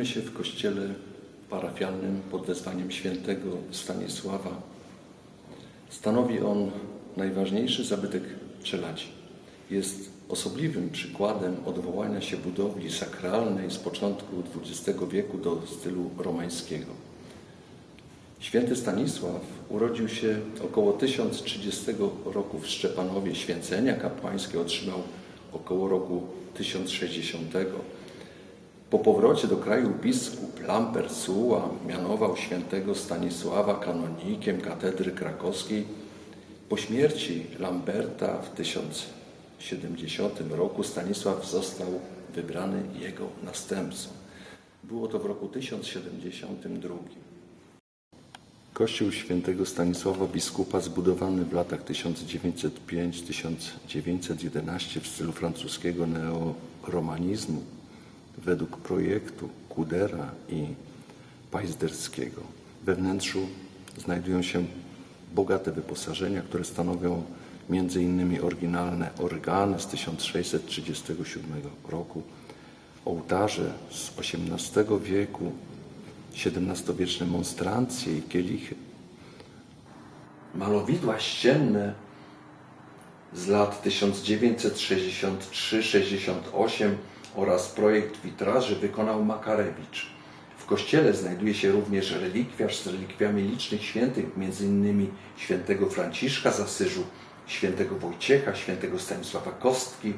Znajdujemy się w kościele parafialnym pod wezwaniem świętego Stanisława. Stanowi on najważniejszy zabytek Czeladzi. Jest osobliwym przykładem odwołania się budowli sakralnej z początku XX wieku do stylu romańskiego. Święty Stanisław urodził się około 1030 roku w Szczepanowie. Święcenia kapłańskie otrzymał około roku 1060. Po powrocie do kraju biskup Lambert Suła mianował świętego Stanisława kanonikiem katedry krakowskiej. Po śmierci Lamberta w 1070 roku Stanisław został wybrany jego następcą. Było to w roku 1072. Kościół świętego Stanisława biskupa zbudowany w latach 1905-1911 w stylu francuskiego neoromanizmu według projektu Kudera i Pajzderskiego. We wnętrzu znajdują się bogate wyposażenia, które stanowią m.in. oryginalne organy z 1637 roku, ołtarze z XVIII wieku, XVII-wieczne monstrancje i kielichy, malowidła ścienne z lat 1963-68 oraz projekt witraży wykonał Makarewicz. W kościele znajduje się również relikwiarz z relikwiami licznych świętych, m.in. świętego Franciszka z Asyżu, świętego Wojciecha, świętego Stanisława Kostki.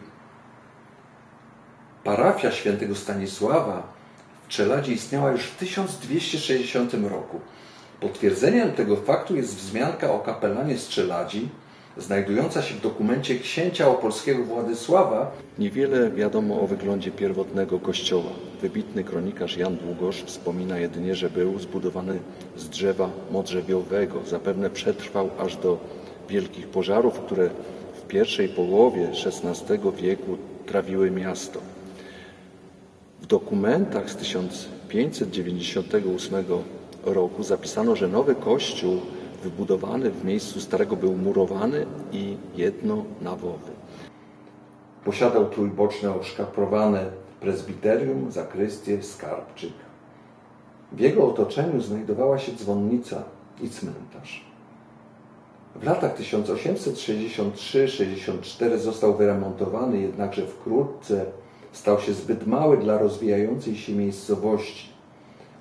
Parafia świętego Stanisława w Czeladzie istniała już w 1260 roku. Potwierdzeniem tego faktu jest wzmianka o kapelanie z Czeladzi, znajdująca się w dokumencie księcia opolskiego Władysława. Niewiele wiadomo o wyglądzie pierwotnego kościoła. Wybitny kronikarz Jan Długosz wspomina jedynie, że był zbudowany z drzewa modrzewiowego. Zapewne przetrwał aż do wielkich pożarów, które w pierwszej połowie XVI wieku trawiły miasto. W dokumentach z 1598 roku zapisano, że nowy kościół wybudowany w miejscu starego był murowany i jednonawowy. Posiadał trójboczne oszkaprowane prezbiterium, zakrystię, skarbczyk. W jego otoczeniu znajdowała się dzwonnica i cmentarz. W latach 1863-64 został wyremontowany, jednakże wkrótce stał się zbyt mały dla rozwijającej się miejscowości.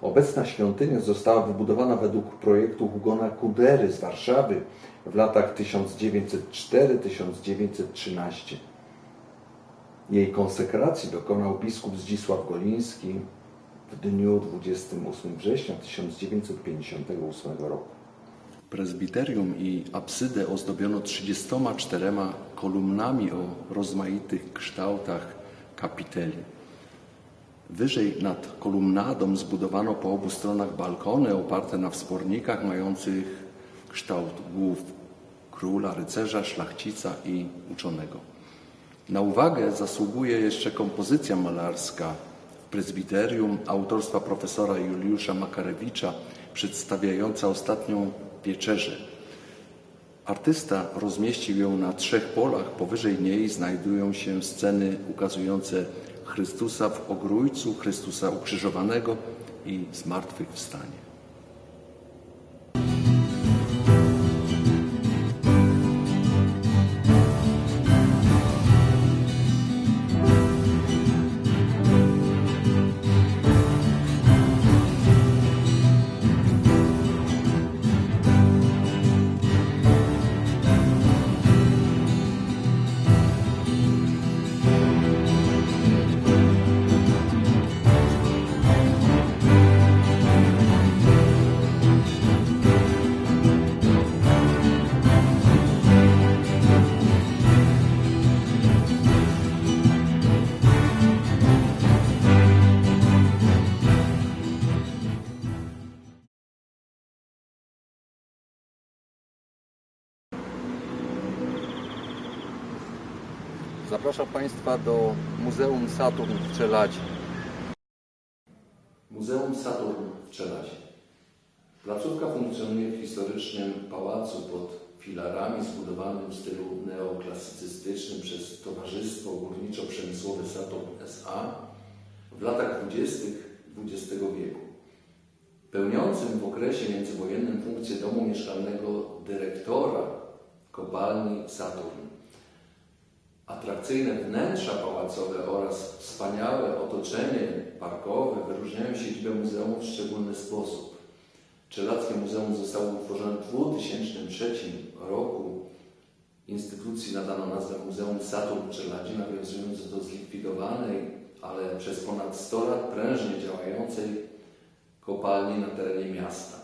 Obecna świątynia została wybudowana według projektu Hugona Kudery z Warszawy w latach 1904-1913. Jej konsekracji dokonał biskup Zdzisław Goliński w dniu 28 września 1958 roku. Prezbiterium i absydę ozdobiono 34 kolumnami o rozmaitych kształtach kapiteli. Wyżej nad kolumnadą zbudowano po obu stronach balkony oparte na wspornikach mających kształt głów króla, rycerza, szlachcica i uczonego. Na uwagę zasługuje jeszcze kompozycja malarska w prezbiterium autorstwa profesora Juliusza Makarewicza przedstawiająca ostatnią wieczerzę. Artysta rozmieścił ją na trzech polach. Powyżej niej znajdują się sceny ukazujące Chrystusa w Ogrójcu, Chrystusa ukrzyżowanego i zmartwychwstanie. Zapraszam Państwa do Muzeum Saturn w Czeladzie. Muzeum Saturn w Czeladzie. Placówka funkcjonuje w historycznym pałacu pod filarami zbudowanym w stylu neoklasycystycznym przez Towarzystwo Górniczo-Przemysłowe Saturn S.A. W latach 20. XX wieku. Pełniącym w okresie międzywojennym funkcję domu mieszkalnego dyrektora kopalni Saturn. Atrakcyjne wnętrza pałacowe oraz wspaniałe otoczenie parkowe wyróżniają siedzibę muzeum w szczególny sposób. Czeladkie Muzeum zostało utworzone w 2003 roku. Instytucji nadano nazwę Muzeum Saturn Czeladzi, nawiązując do zlikwidowanej, ale przez ponad 100 lat prężnie działającej kopalni na terenie miasta.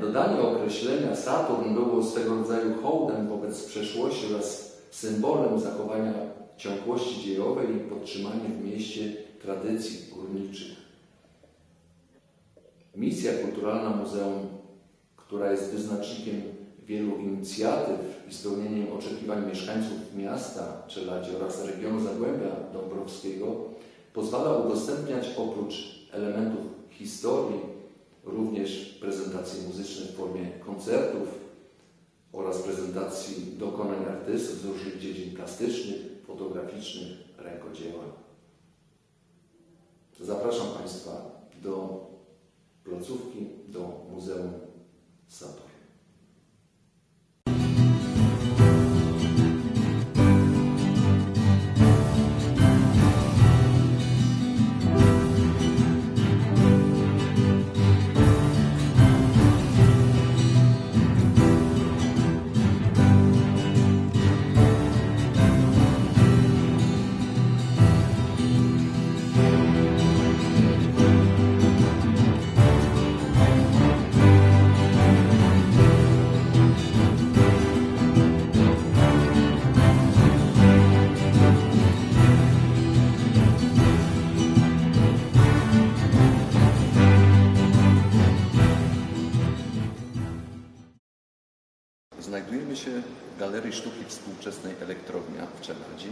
Dodanie określenia Saturn było swego rodzaju hołdem wobec przeszłości oraz symbolem zachowania ciągłości dziejowej i podtrzymania w mieście tradycji górniczych. Misja kulturalna muzeum, która jest wyznacznikiem wielu inicjatyw i spełnieniem oczekiwań mieszkańców miasta Czeladzi oraz regionu Zagłębia Dąbrowskiego, pozwala udostępniać oprócz elementów historii również prezentacje muzyczne w formie koncertów oraz prezentacji dokonań artystów z różnych dziedzin plastycznych, fotograficznych, rękodzieła. Zapraszam Państwa do placówki, do Muzeum Galerii Sztuki Współczesnej Elektrownia w Czeladzi,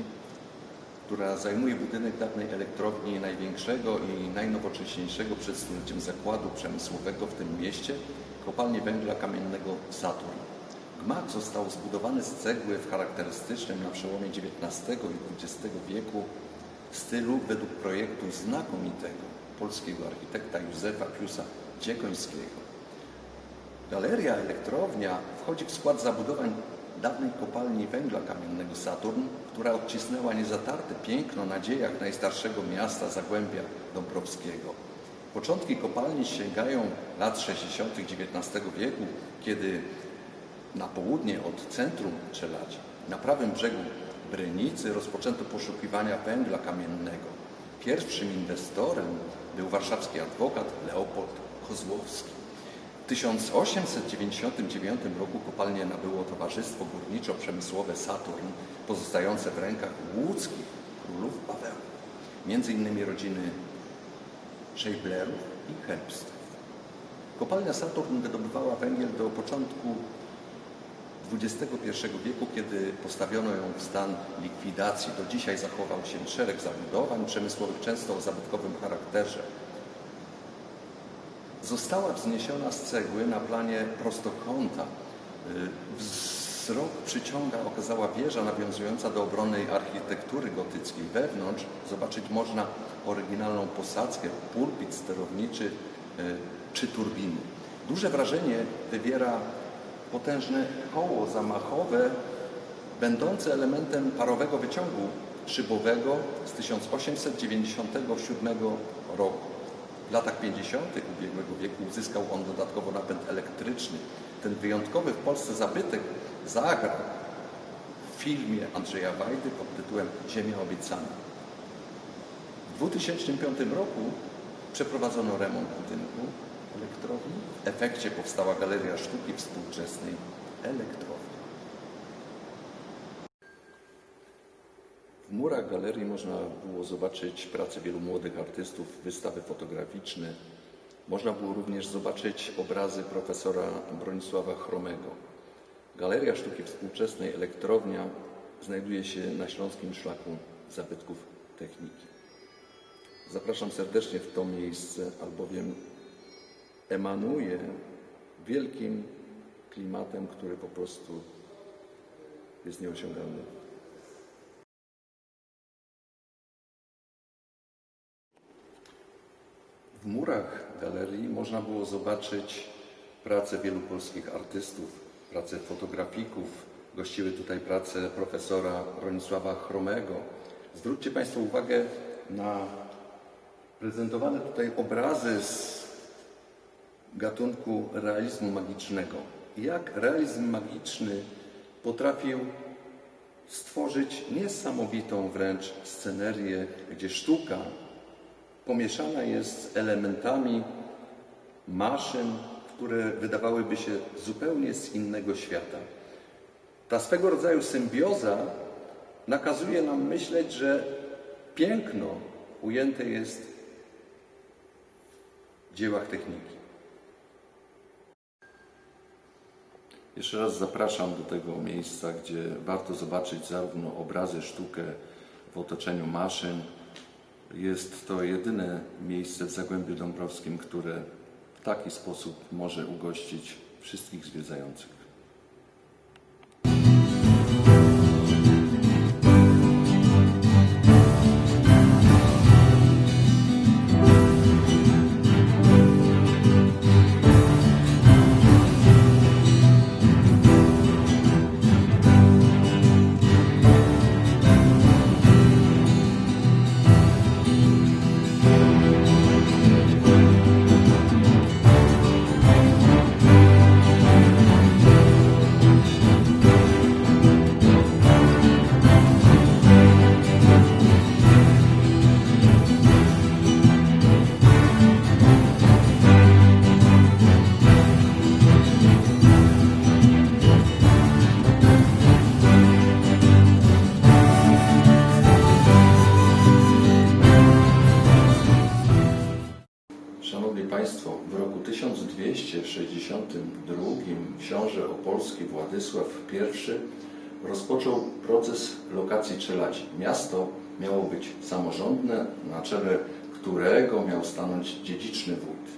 która zajmuje budynek dawnej elektrowni największego i najnowocześniejszego przed stuleciem zakładu przemysłowego w tym mieście, kopalni węgla kamiennego Saturn. Gmach został zbudowany z cegły w charakterystycznym na przełomie XIX i XX wieku stylu według projektu znakomitego polskiego architekta Józefa Piusa Dziekońskiego. Galeria Elektrownia wchodzi w skład zabudowań dawnej kopalni węgla kamiennego Saturn, która odcisnęła niezatarte piękno na dziejach najstarszego miasta Zagłębia Dąbrowskiego. Początki kopalni sięgają lat 60. XIX wieku, kiedy na południe od centrum Czeladzi, na prawym brzegu Brynicy, rozpoczęto poszukiwania węgla kamiennego. Pierwszym inwestorem był warszawski adwokat Leopold Kozłowski. W 1899 roku kopalnię nabyło Towarzystwo Górniczo-Przemysłowe Saturn, pozostające w rękach łódzkich królów Paweł, między innymi rodziny Scheiblerów i Herbstów. Kopalnia Saturn wydobywała węgiel do początku XXI wieku, kiedy postawiono ją w stan likwidacji. Do dzisiaj zachował się szereg zabudowań przemysłowych, często o zabytkowym charakterze. Została wzniesiona z cegły na planie prostokąta. Y, Wzrok przyciąga okazała wieża nawiązująca do obronnej architektury gotyckiej. Wewnątrz zobaczyć można oryginalną posadzkę, pulpit sterowniczy y, czy turbiny. Duże wrażenie wywiera potężne koło zamachowe, będące elementem parowego wyciągu szybowego z 1897 roku. W latach 50. ubiegłego wieku uzyskał on dodatkowo napęd elektryczny. Ten wyjątkowy w Polsce zabytek zagrał w filmie Andrzeja Wajdy pod tytułem Ziemia obiecana. W 2005 roku przeprowadzono remont budynku elektrowni. W efekcie powstała Galeria Sztuki Współczesnej Elektrowni. W murach galerii można było zobaczyć pracę wielu młodych artystów, wystawy fotograficzne. Można było również zobaczyć obrazy profesora Bronisława Chromego. Galeria Sztuki Współczesnej Elektrownia znajduje się na Śląskim Szlaku Zabytków Techniki. Zapraszam serdecznie w to miejsce, albowiem emanuje wielkim klimatem, który po prostu jest nieosiągalny. W murach galerii można było zobaczyć pracę wielu polskich artystów, pracę fotografików. Gościły tutaj prace profesora Bronisława Chromego. Zwróćcie Państwo uwagę na prezentowane tutaj obrazy z gatunku realizmu magicznego. Jak realizm magiczny potrafił stworzyć niesamowitą wręcz scenerię, gdzie sztuka pomieszana jest z elementami maszyn, które wydawałyby się zupełnie z innego świata. Ta swego rodzaju symbioza nakazuje nam myśleć, że piękno ujęte jest w dziełach techniki. Jeszcze raz zapraszam do tego miejsca, gdzie warto zobaczyć zarówno obrazy, sztukę w otoczeniu maszyn. Jest to jedyne miejsce w Zagłębiu Dąbrowskim, które w taki sposób może ugościć wszystkich zwiedzających. Rozpoczął proces lokacji Czeladzi. Miasto miało być samorządne, na czele którego miał stanąć dziedziczny wójt.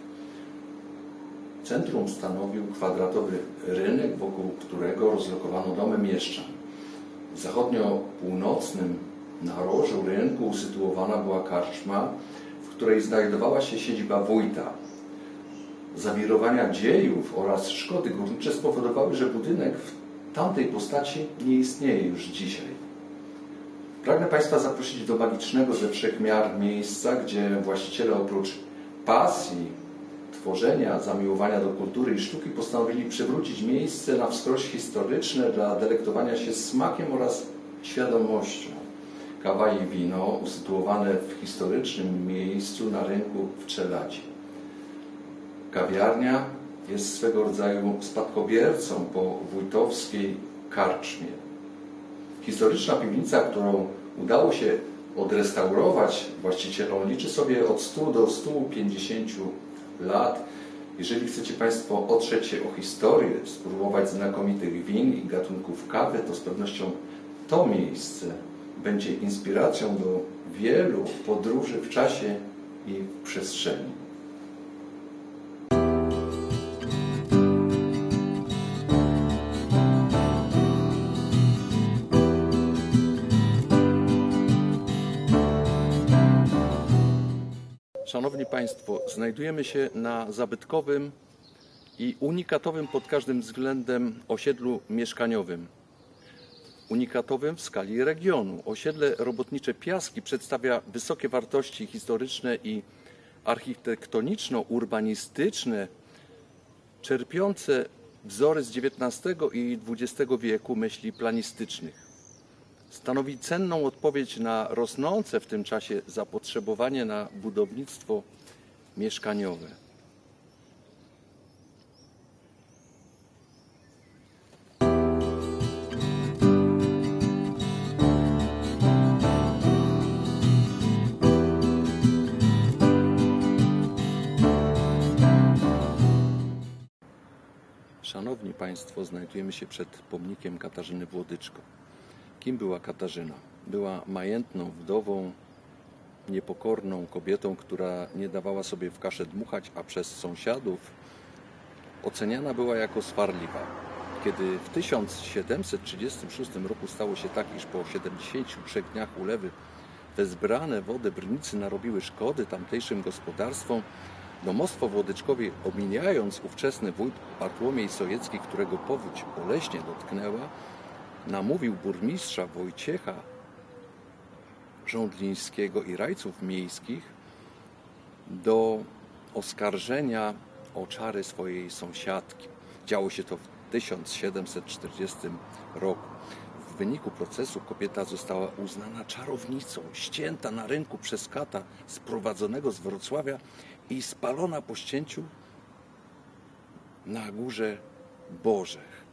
Centrum stanowił kwadratowy rynek, wokół którego rozlokowano domy mieszczan. W zachodnio-północnym narożu rynku usytuowana była karczma, w której znajdowała się siedziba wójta. Zawirowania dziejów oraz szkody górnicze spowodowały, że budynek w tamtej postaci nie istnieje już dzisiaj. Pragnę Państwa zaprosić do magicznego ze wszech miar miejsca, gdzie właściciele oprócz pasji, tworzenia, zamiłowania do kultury i sztuki postanowili przywrócić miejsce na wskroś historyczne dla delektowania się smakiem oraz świadomością. Kawa i wino usytuowane w historycznym miejscu na rynku w Czeladzi. Kawiarnia jest swego rodzaju spadkobiercą po wójtowskiej karczmie. Historyczna piwnica, którą udało się odrestaurować właścicielom, liczy sobie od 100 do 150 lat. Jeżeli chcecie Państwo otrzeć się o historię, spróbować znakomitych win i gatunków kawy, to z pewnością to miejsce będzie inspiracją do wielu podróży w czasie i w przestrzeni. Szanowni Państwo, znajdujemy się na zabytkowym i unikatowym pod każdym względem osiedlu mieszkaniowym. Unikatowym w skali regionu. Osiedle robotnicze Piaski przedstawia wysokie wartości historyczne i architektoniczno-urbanistyczne, czerpiące wzory z XIX i XX wieku myśli planistycznych stanowi cenną odpowiedź na rosnące w tym czasie zapotrzebowanie na budownictwo mieszkaniowe. Szanowni Państwo, znajdujemy się przed pomnikiem Katarzyny Włodyczko. Kim była Katarzyna? Była majętną wdową, niepokorną kobietą, która nie dawała sobie w kaszę dmuchać, a przez sąsiadów oceniana była jako swarliwa. Kiedy w 1736 roku stało się tak, iż po 73 dniach ulewy wezbrane wody Brnicy narobiły szkody tamtejszym gospodarstwom, domostwo Włodyczkowie, omijając ówczesny wójt Bartłomiej Sojecki, którego powódź boleśnie dotknęła, namówił burmistrza Wojciecha Rządlińskiego i rajców miejskich do oskarżenia o czary swojej sąsiadki. Działo się to w 1740 roku. W wyniku procesu kobieta została uznana czarownicą, ścięta na rynku przez kata sprowadzonego z Wrocławia i spalona po ścięciu na górze Bożech.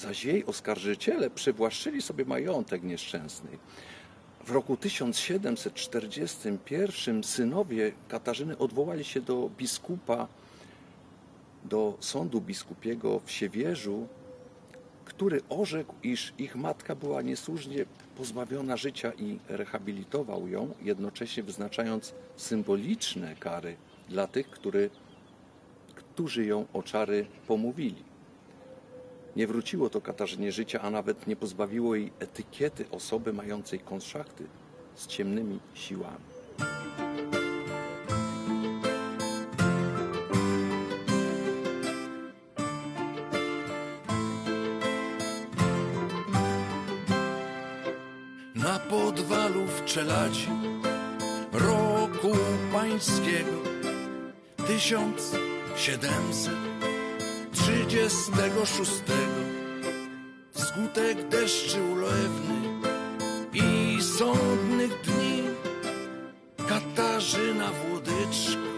Zaś jej oskarżyciele przywłaszczyli sobie majątek nieszczęsnej. W roku 1741 synowie Katarzyny odwołali się do biskupa, do sądu biskupiego w Siewierzu, który orzekł, iż ich matka była niesłusznie pozbawiona życia i rehabilitował ją, jednocześnie wyznaczając symboliczne kary dla tych, który, którzy ją o czary pomówili. Nie wróciło to Katarzynie życia, a nawet nie pozbawiło jej etykiety osoby mającej konszachty z ciemnymi siłami. na podwalu w Czeladzi roku pańskiego 1736 wskutek deszczy ulewnych i sądnych dni Katarzyna Włodyczko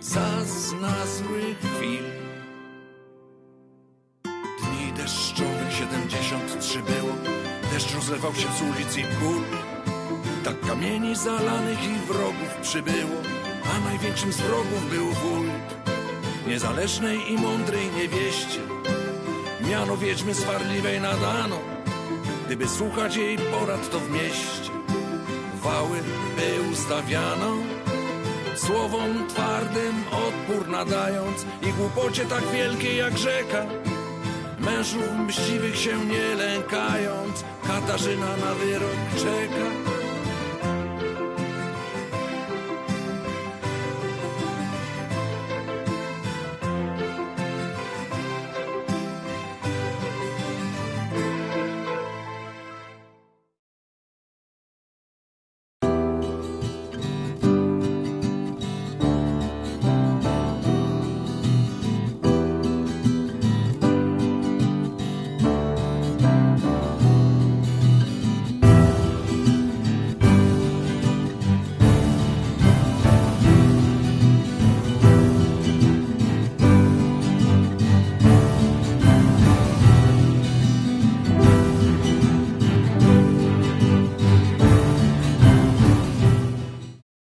zazna złych chwil. Dni deszczowych 73 było. Deszcz rozlewał się z ulic i pól. Tak kamieni zalanych i wrogów przybyło A największym z wrogów był wójt Niezależnej i mądrej niewieście Miano wiedźmy swarliwej nadano. Gdyby słuchać jej porad to w mieście Wały by ustawiano. Słowom twardym odpór nadając I głupocie tak wielkiej jak rzeka. Mężów mściwych się nie lękając Katarzyna na wyrok czeka